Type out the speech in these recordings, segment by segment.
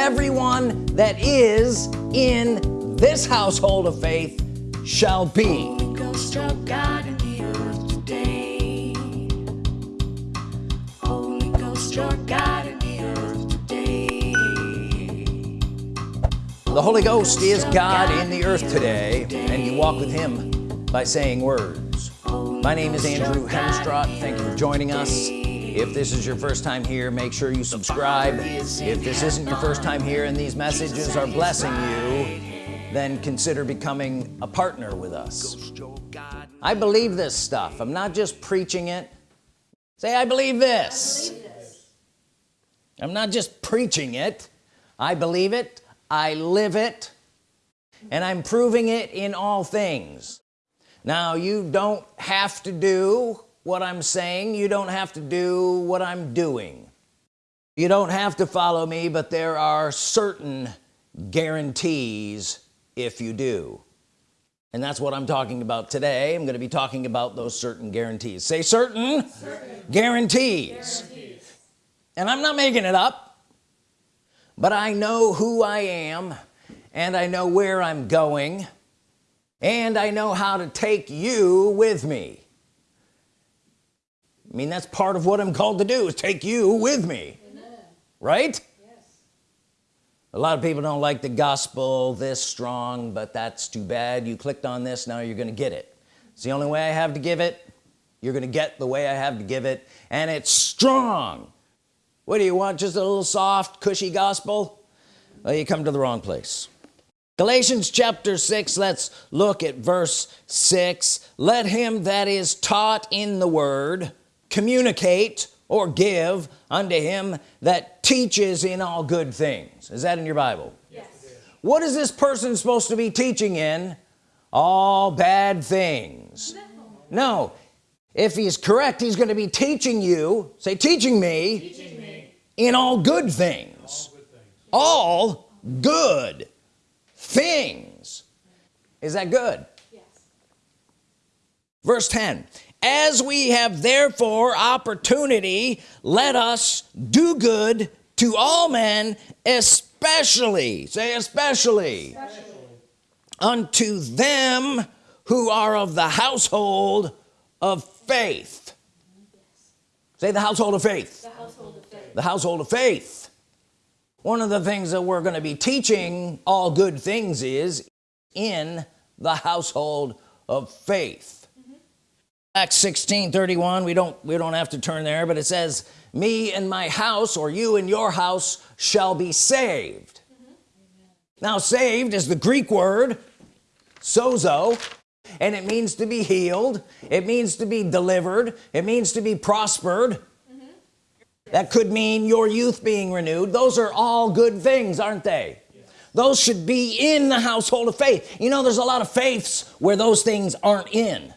everyone that is in this household of faith shall be. The Holy Ghost is God in the earth today and you walk with him by saying words. My name is Andrew Hemstrott thank you for joining us if this is your first time here make sure you subscribe. If this isn't your first time here and these messages are blessing you then consider becoming a partner with us. I believe this stuff. I'm not just preaching it. Say I believe this, I believe this. I'm not just preaching it. I believe it. I live it. And I'm proving it in all things. Now you don't have to do what I'm saying you don't have to do what I'm doing. You don't have to follow me but there are certain guarantees if you do. And that's what I'm talking about today. I'm going to be talking about those certain guarantees. Say certain, certain. Guarantees. guarantees. And I'm not making it up but I know who I am and I know where I'm going and I know how to take you with me I mean that's part of what I'm called to do is take you with me. Amen. right? A lot of people don't like the gospel this strong but that's too bad. You clicked on this now you're gonna get it. It's the only way I have to give it. You're gonna get the way I have to give it. And it's strong. What do you want just a little soft cushy gospel? Well you come to the wrong place. Galatians chapter 6 let's look at verse 6 let him that is taught in the word communicate or give unto him that teaches in all good things is that in your Bible yes. what is this person supposed to be teaching in all bad things no, no. if he's correct he's going to be teaching you say teaching me, teaching me. in all good things all good things, all good things. is that good yes. verse 10 as we have therefore opportunity let us do good to all men especially say especially, especially. unto them who are of the household of faith. Say the household of faith. The household of faith, the household of faith. one of the things that we're going to be teaching all good things is in the household of faith Acts 16 31 we don't we don't have to turn there but it says me and my house or you and your house shall be saved. Mm -hmm. now saved is the Greek word sozo and it means to be healed it means to be delivered it means to be prospered. Mm -hmm. that could mean your youth being renewed. Those are all good things aren't they? Those should be in the household of faith. You know there's a lot of faiths where those things aren't in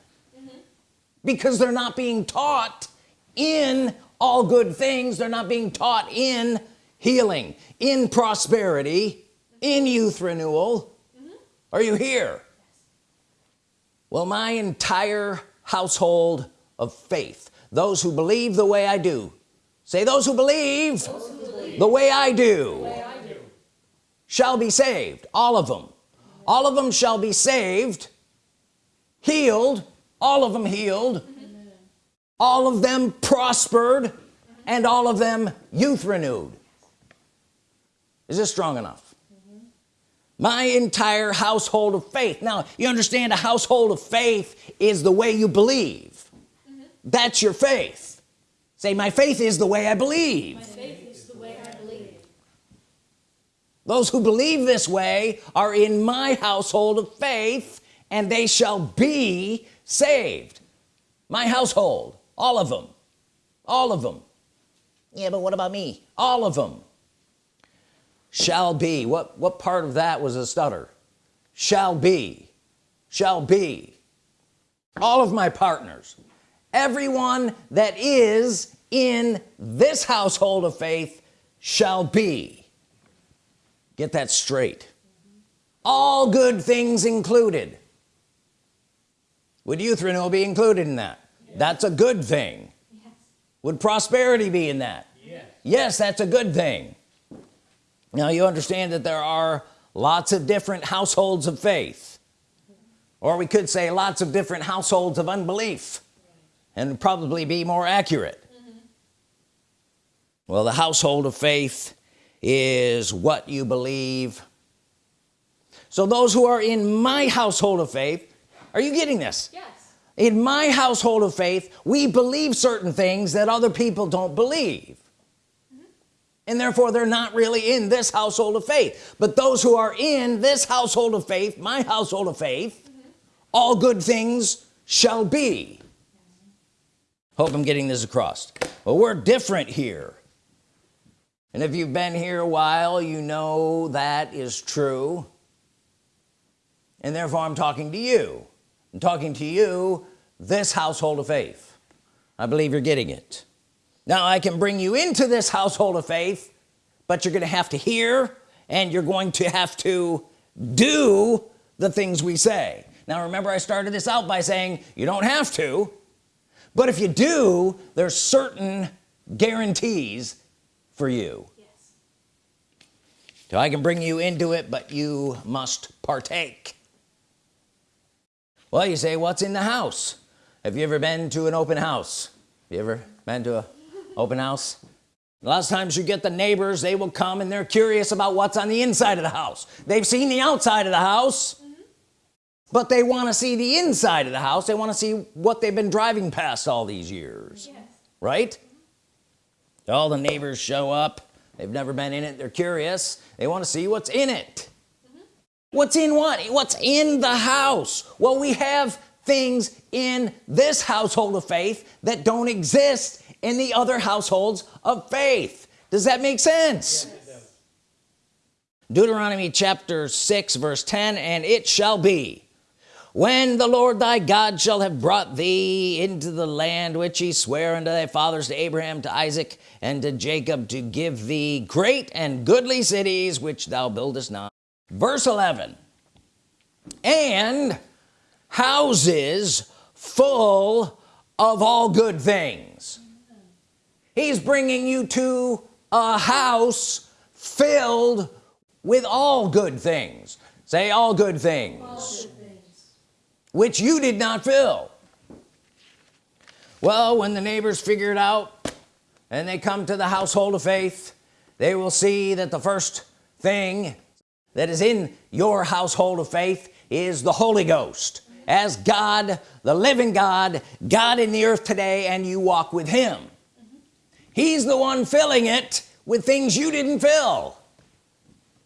because they're not being taught in all good things. They're not being taught in healing in prosperity in youth renewal. Mm -hmm. are you here? Well my entire household of faith those who believe the way I do say those who believe, those who believe. the, way I do, the way I do. shall be saved all of them. All of them shall be saved healed all of them healed. All of them prospered. And all of them youth renewed. Is this strong enough? My entire household of faith. Now you understand a household of faith is the way you believe. Mm -hmm. that's your faith. Say my faith is the way I believe. Those who believe this way are in my household of faith and they shall be saved. My household all of them all of them yeah but what about me? All of them shall be. What what part of that was a stutter? Shall be. Shall be. All of my partners. Everyone that is in this household of faith shall be. Get that straight. All good things included would youth renewal be included in that yes. that's a good thing yes. would prosperity be in that yes. yes that's a good thing now you understand that there are lots of different households of faith or we could say lots of different households of unbelief and probably be more accurate mm -hmm. well the household of faith is what you believe so those who are in my household of faith are you getting this? Yes. In my household of faith we believe certain things that other people don't believe. Mm -hmm. and therefore they're not really in this household of faith. But those who are in this household of faith my household of faith mm -hmm. all good things shall be. Hope I'm getting this across. Well we're different here. And if you've been here a while you know that is true. And therefore I'm talking to you I'm talking to you this household of faith. I believe you're getting it. Now I can bring you into this household of faith but you're gonna have to hear and you're going to have to do the things we say. Now remember I started this out by saying you don't have to but if you do there's certain guarantees for you. Yes. so I can bring you into it but you must partake well you say what's in the house? Have you ever been to an open house? Have you ever been to a open house? A lot of times you get the neighbors they will come and they're curious about what's on the inside of the house. They've seen the outside of the house mm -hmm. but they want to see the inside of the house. They want to see what they've been driving past all these years yes. right? All the neighbors show up. They've never been in it. They're curious. They want to see what's in it. mm -hmm. What's in what? What's in the house? Well we have things in this household of faith that don't exist in the other households of faith. Does that make sense? Yes. Deuteronomy chapter 6 verse 10 and it shall be when the Lord thy God shall have brought thee into the land which he sware unto thy fathers to Abraham to Isaac and to Jacob to give thee great and goodly cities which thou buildest not verse 11 and houses full of all good things. He's bringing you to a house filled with all good things. Say all good things. Which you did not fill. Well when the neighbors figure it out and they come to the household of faith they will see that the first thing that is in your household of faith is the Holy Ghost as God the living God God in the earth today and you walk with him mm -hmm. he's the one filling it with things you didn't fill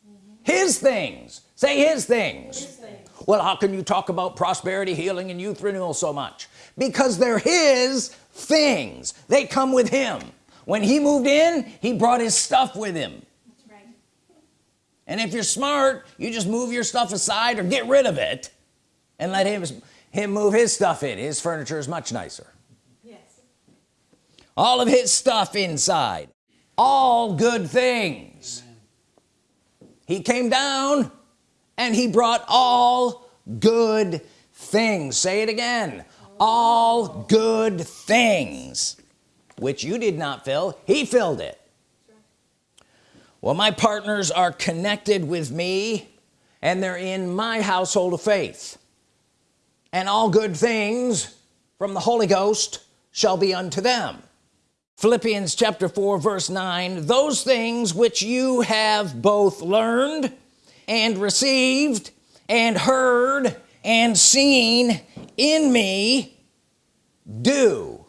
mm -hmm. his things say his things. his things well how can you talk about prosperity healing and youth renewal so much because they're his things they come with him when he moved in he brought his stuff with him. And if you're smart you just move your stuff aside or get rid of it and let him him move his stuff in. His furniture is much nicer. Yes. All of his stuff inside. All good things. Amen. he came down and he brought all good things. Say it again. All good things which you did not fill. He filled it well my partners are connected with me and they're in my household of faith. And all good things from the Holy Ghost shall be unto them. Philippians chapter 4 verse 9 those things which you have both learned and received and heard and seen in me do.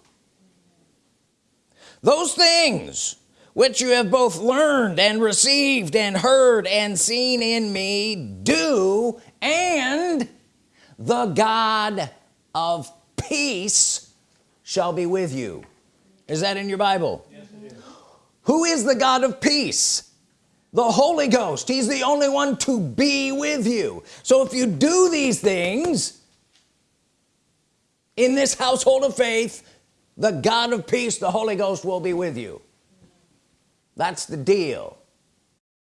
Those things which you have both learned and received and heard and seen in me do and the God of peace shall be with you. Is that in your Bible? Yes, who is the God of peace? The Holy Ghost. He's the only one to be with you. So if you do these things in this household of faith the God of peace the Holy Ghost will be with you that's the deal.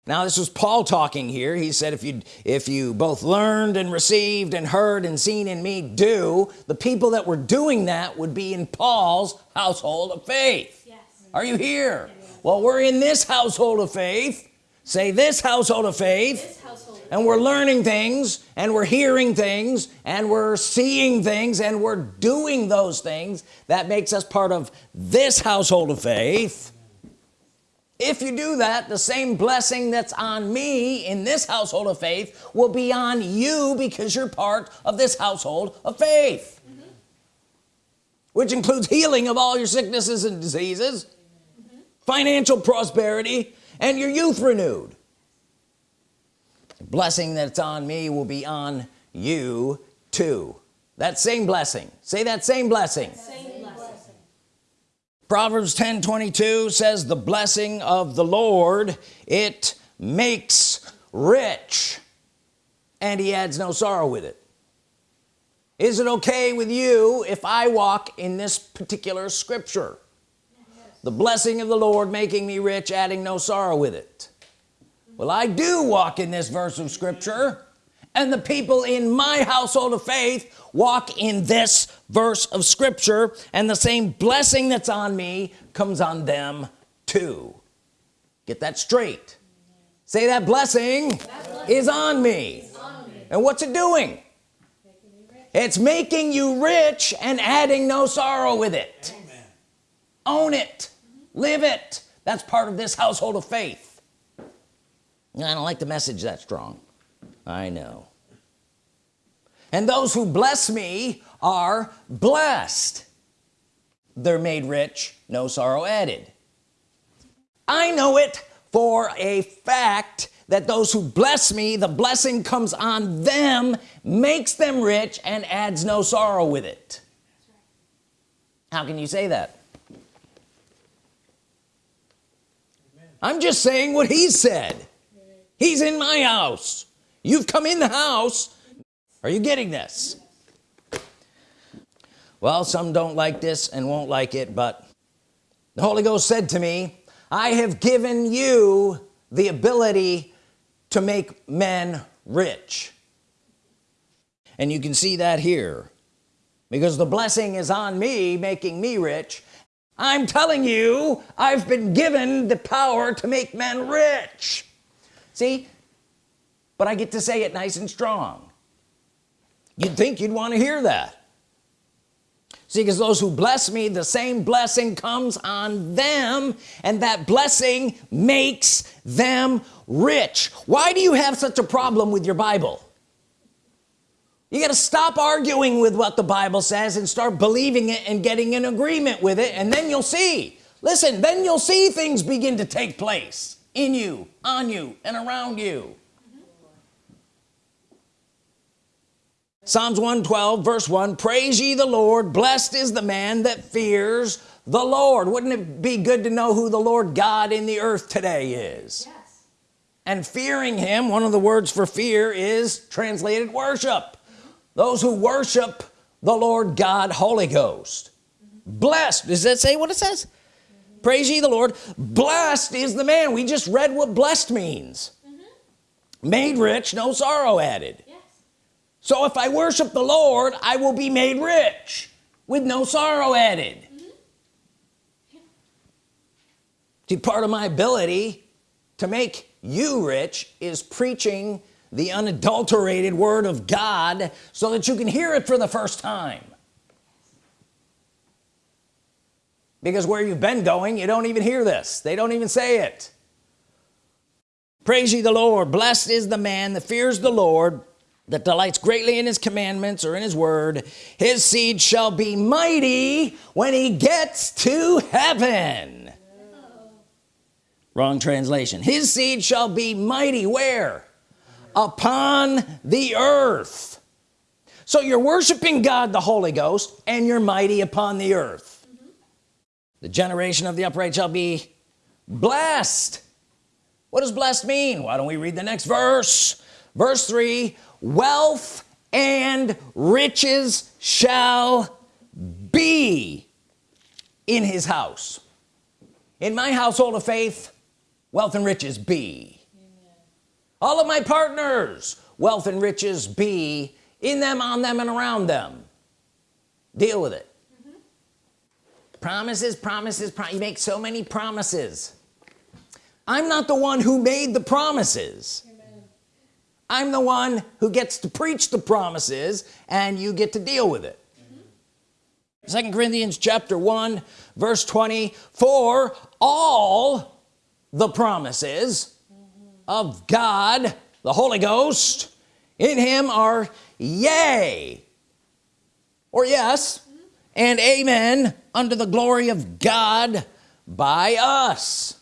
Now this was Paul talking here. He said if you if you both learned and received and heard and seen in me do. The people that were doing that would be in Paul's household of faith. Yes. are you here? Yes. well we're in this household of faith. Say this household of faith. Household and we're learning things and we're hearing things and we're seeing things and we're doing those things that makes us part of this household of faith if you do that the same blessing that's on me in this household of faith will be on you because you're part of this household of faith mm -hmm. which includes healing of all your sicknesses and diseases mm -hmm. financial prosperity and your youth renewed the blessing that's on me will be on you too that same blessing say that same blessing, same Proverbs 10 22 says the blessing of the Lord it makes rich and he adds no sorrow with it. Is it okay with you if I walk in this particular scripture? Yes. the blessing of the Lord making me rich adding no sorrow with it. Well I do walk in this verse of scripture and the people in my household of faith walk in this verse of scripture and the same blessing that's on me comes on them too. Get that straight. Say that blessing, that blessing is on me. on me and what's it doing? It's making you rich and adding no sorrow with it. Amen. own it. Live it. That's part of this household of faith. I don't like the message that strong. I know and those who bless me are blessed. They're made rich no sorrow added. I know it for a fact that those who bless me the blessing comes on them makes them rich and adds no sorrow with it. How can you say that? I'm just saying what he said. He's in my house. You've come in the house are you getting this? Well some don't like this and won't like it but the Holy Ghost said to me I have given you the ability to make men rich. And you can see that here. Because the blessing is on me making me rich. I'm telling you I've been given the power to make men rich. See? But I get to say it nice and strong you'd think you'd want to hear that. See because those who bless me the same blessing comes on them and that blessing makes them rich. Why do you have such a problem with your Bible? You got to stop arguing with what the Bible says and start believing it and getting in agreement with it and then you'll see. Listen then you'll see things begin to take place in you on you and around you Psalms 112 verse 1 praise ye the Lord blessed is the man that fears the Lord wouldn't it be good to know who the Lord God in the earth today is yes. and fearing him one of the words for fear is translated worship mm -hmm. those who worship the Lord God Holy Ghost mm -hmm. blessed does that say what it says mm -hmm. praise ye the Lord blessed is the man we just read what blessed means mm-hmm. made rich no sorrow added so if I worship the Lord I will be made rich with no sorrow added. Mm -hmm. see part of my ability to make you rich is preaching the unadulterated Word of God so that you can hear it for the first time. Because where you've been going you don't even hear this. They don't even say it. Praise ye the Lord. Blessed is the man that fears the Lord that delights greatly in his commandments or in his word his seed shall be mighty when he gets to heaven. Wrong translation. His seed shall be mighty where? Upon the earth. So you're worshiping God the Holy Ghost and you're mighty upon the earth. The generation of the upright shall be blessed. What does blessed mean? Why don't we read the next verse verse 3 wealth and riches shall be in his house in my household of faith wealth and riches be Amen. all of my partners wealth and riches be in them on them and around them deal with it mm -hmm. promises promises you make so many promises I'm not the one who made the promises. I'm the one who gets to preach the promises and you get to deal with it. Mm-hmm. Second Corinthians chapter 1 verse 20 for all the promises mm-hmm. of God the Holy Ghost in him are yea or yes mm-hmm. and amen unto the glory of God by us.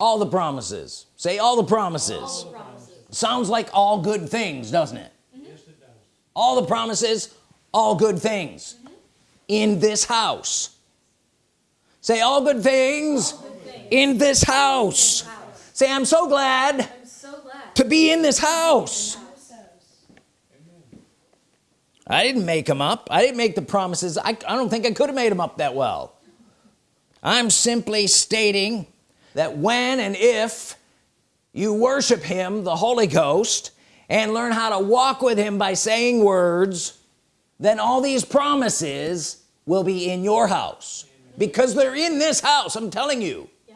All the promises. Say all the promises, all the promises. Sounds like all good things doesn't it? Yes it does. All the promises all good things. Mm -hmm. in this house. Say all good things, all good things. in this house. house. Say I'm so glad, I'm so glad. to be in this house. I didn't make them up. I didn't make the promises. I, I don't think I could have made them up that well. I'm simply stating that when and if you worship him the Holy Ghost and learn how to walk with him by saying words then all these promises will be in your house. Because they're in this house I'm telling you. Yeah.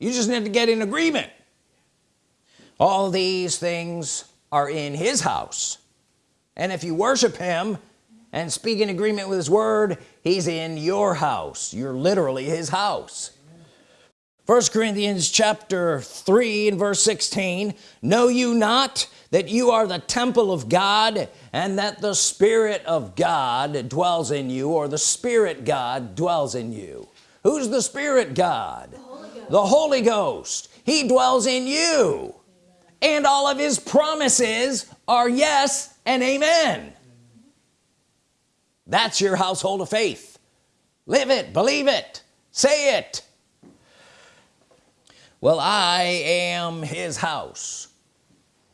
you just need to get in agreement. All these things are in his house. And if you worship him and speak in agreement with his word he's in your house. You're literally his house first Corinthians chapter 3 and verse 16 know you not that you are the temple of God and that the Spirit of God dwells in you or the Spirit God dwells in you? Who's the Spirit God? The Holy Ghost, the Holy Ghost. he dwells in you. Amen. and all of his promises are yes and amen. That's your household of faith. Live it. Believe it. Say it well I am his house.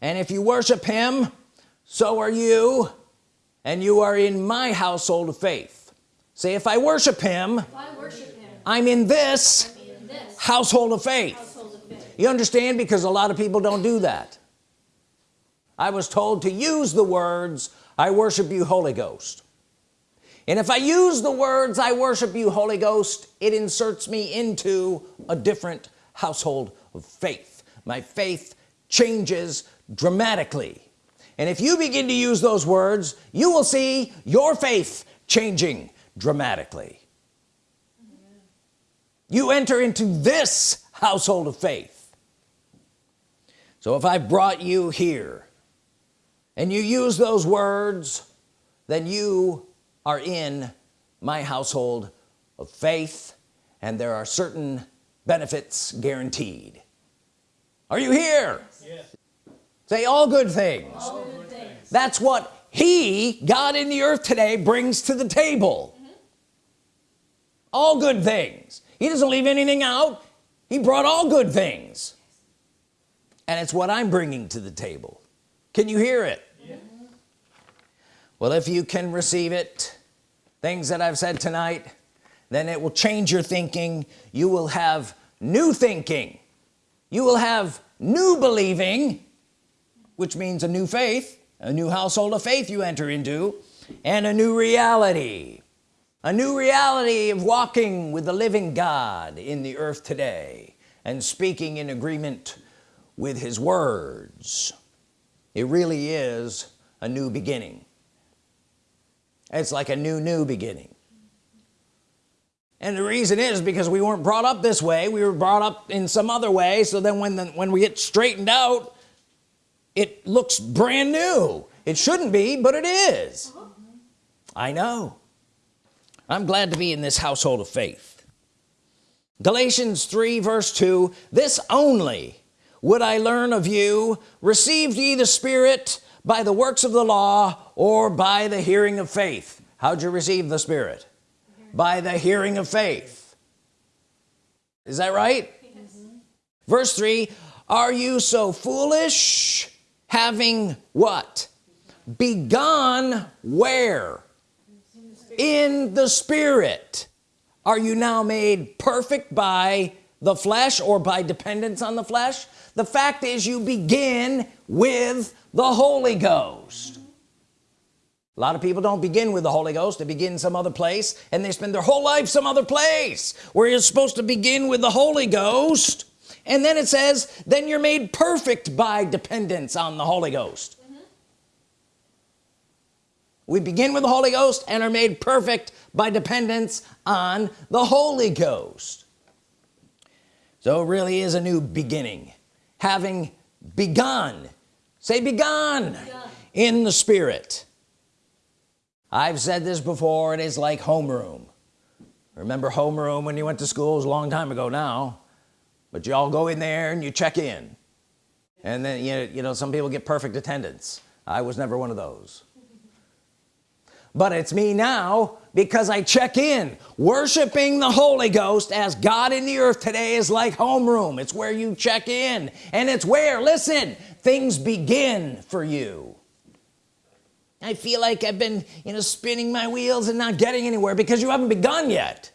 And if you worship him so are you and you are in my household of faith. Say if I worship him, I worship him I'm, in this, I'm in this household, of household of faith. You understand? Because a lot of people don't do that. I was told to use the words I worship you Holy Ghost. And if I use the words I worship you Holy Ghost it inserts me into a different household of faith. My faith changes dramatically. And if you begin to use those words you will see your faith changing dramatically. You enter into this household of faith. So if I brought you here and you use those words then you are in my household of faith and there are certain benefits guaranteed. Are you here? Yes. say all good things. all good things. That's what he God in the earth today brings to the table. Mm -hmm. all good things. He doesn't leave anything out. He brought all good things. And it's what I'm bringing to the table. Can you hear it? Yeah. well if you can receive it things that I've said tonight then it will change your thinking. You will have new thinking. You will have new believing which means a new faith a new household of faith you enter into and a new reality. A new reality of walking with the living God in the earth today and speaking in agreement with his words. It really is a new beginning. It's like a new new beginning and the reason is because we weren't brought up this way. We were brought up in some other way. So then when the, when we get straightened out it looks brand new. It shouldn't be but it is. I know. I'm glad to be in this household of faith. Galatians 3 verse 2 this only would I learn of you. Received ye the Spirit by the works of the law or by the hearing of faith? How'd you receive the Spirit by the hearing of faith. Is that right? Yes. verse 3 are you so foolish having what? Begun where? In the spirit. Are you now made perfect by the flesh or by dependence on the flesh? The fact is you begin with the Holy Ghost a lot of people don't begin with the Holy Ghost. They begin some other place and they spend their whole life some other place where you're supposed to begin with the Holy Ghost. And then it says then you're made perfect by dependence on the Holy Ghost. Mm-hmm. We begin with the Holy Ghost and are made perfect by dependence on the Holy Ghost. So it really is a new beginning. Having begun. Say begun, begun. in the Spirit I've said this before it is like homeroom. Remember homeroom when you went to school? Was a long time ago now. But you all go in there and you check in. And then you know, you know some people get perfect attendance. I was never one of those. But it's me now because I check in. Worshiping the Holy Ghost as God in the earth today is like homeroom. It's where you check in. And it's where listen things begin for you I feel like I've been you know spinning my wheels and not getting anywhere because you haven't begun yet.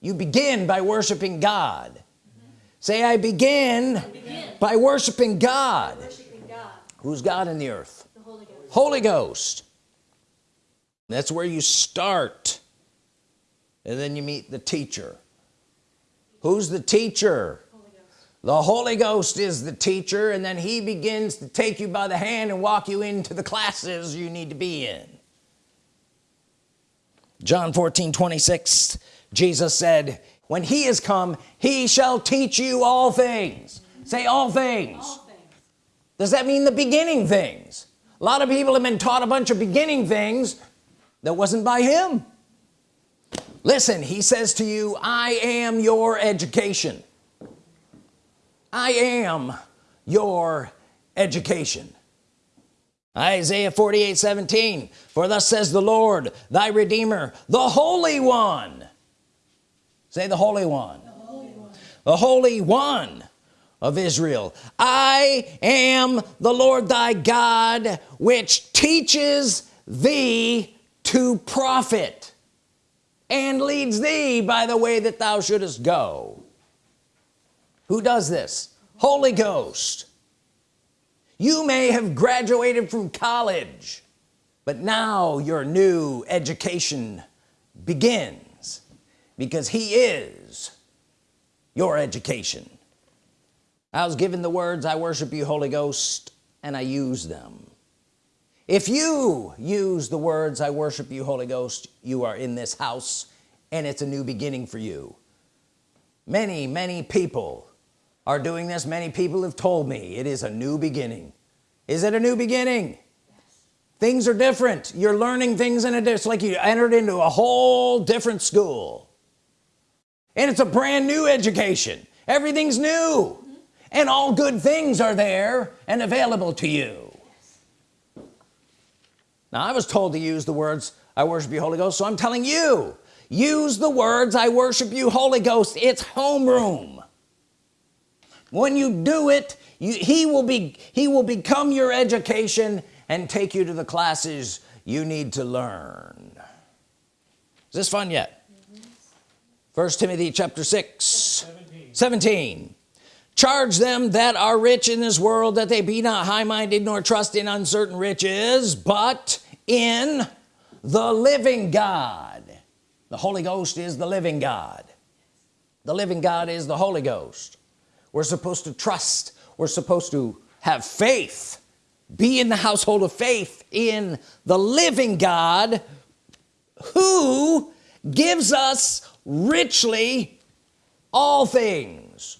You begin by worshiping God. Mm -hmm. say I begin, I begin, by worshiping God. worshiping God. Who's God in the earth? The Holy Ghost, Holy Ghost. That's where you start. And then you meet the teacher. Who's the teacher the Holy Ghost is the teacher and then he begins to take you by the hand and walk you into the classes you need to be in. John 14 26 Jesus said when he is come he shall teach you all things. Say all things. all things. Does that mean the beginning things? A lot of people have been taught a bunch of beginning things that wasn't by him. Listen he says to you I am your education I am your education. Isaiah 48 17 for thus says the Lord thy Redeemer the Holy One. Say the Holy One. The Holy One, the Holy One of Israel. I am the Lord thy God which teaches thee to profit and leads thee by the way that thou shouldest go who does this? Holy Ghost. You may have graduated from college but now your new education begins because he is your education. I was given the words I worship you Holy Ghost and I use them. If you use the words I worship you Holy Ghost you are in this house and it's a new beginning for you. Many many people are doing this many people have told me it is a new beginning. Is it a new beginning? Yes. things are different. You're learning things in a it's like you entered into a whole different school. And it's a brand new education. Everything's new. Mm -hmm. and all good things are there and available to you. Now I was told to use the words I worship you Holy Ghost. So I'm telling you use the words I worship you Holy Ghost. It's homeroom when you do it you, he will be he will become your education and take you to the classes you need to learn. Is this fun yet? First Timothy chapter 6 17. 17 charge them that are rich in this world that they be not high-minded nor trust in uncertain riches but in the living God. The Holy Ghost is the living God. The living God is the Holy Ghost we're supposed to trust. We're supposed to have faith. Be in the household of faith in the living God who gives us richly all things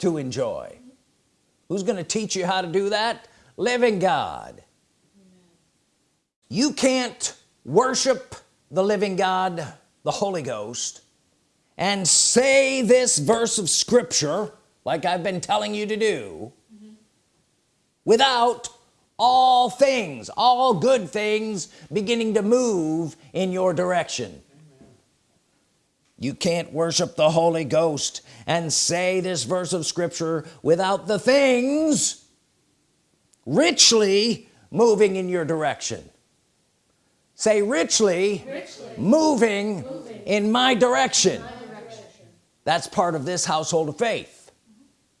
to enjoy. Who's going to teach you how to do that? Living God. You can't worship the living God the Holy Ghost and say this verse of Scripture like I've been telling you to do mm -hmm. without all things all good things beginning to move in your direction. You can't worship the Holy Ghost and say this verse of Scripture without the things richly moving in your direction. Say richly, richly. moving, moving, in my direction. my direction. That's part of this household of faith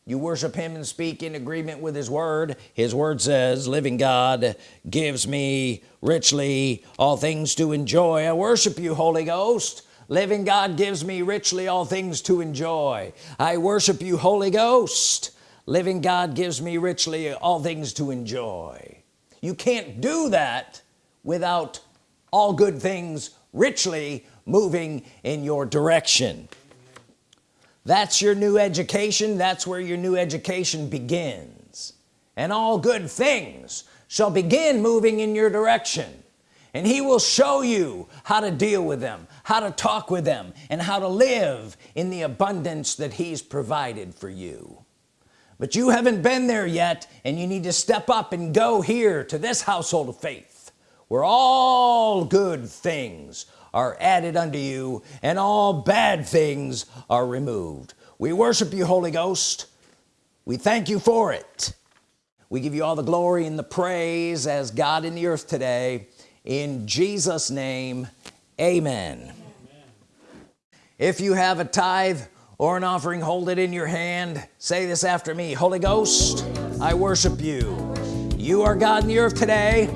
you worship him and speak in agreement with his word. His word says living God gives me richly all things to enjoy. I worship you Holy Ghost. Living God gives me richly all things to enjoy. I worship you Holy Ghost. Living God gives me richly all things to enjoy. You can't do that without all good things richly moving in your direction that's your new education. That's where your new education begins. And all good things shall begin moving in your direction. And he will show you how to deal with them how to talk with them and how to live in the abundance that he's provided for you. But you haven't been there yet and you need to step up and go here to this household of faith where all good things are added unto you and all bad things are removed. We worship you Holy Ghost. We thank you for it. We give you all the glory and the praise as God in the earth today. In Jesus name amen, amen. if you have a tithe or an offering hold it in your hand. Say this after me Holy Ghost I worship you. You are God in the earth today.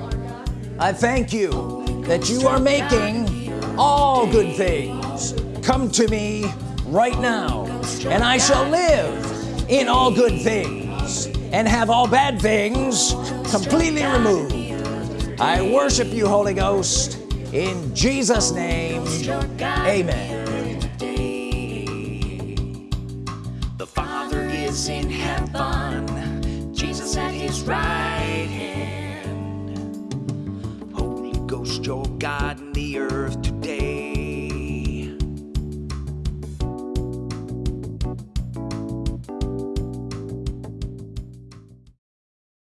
I thank you that you are making all good things. Come to me right now and I shall live in all good things and have all bad things completely removed. I worship you Holy Ghost in Jesus name. Amen. The Father is in heaven. Jesus at his right hand. Holy Ghost your God in the earth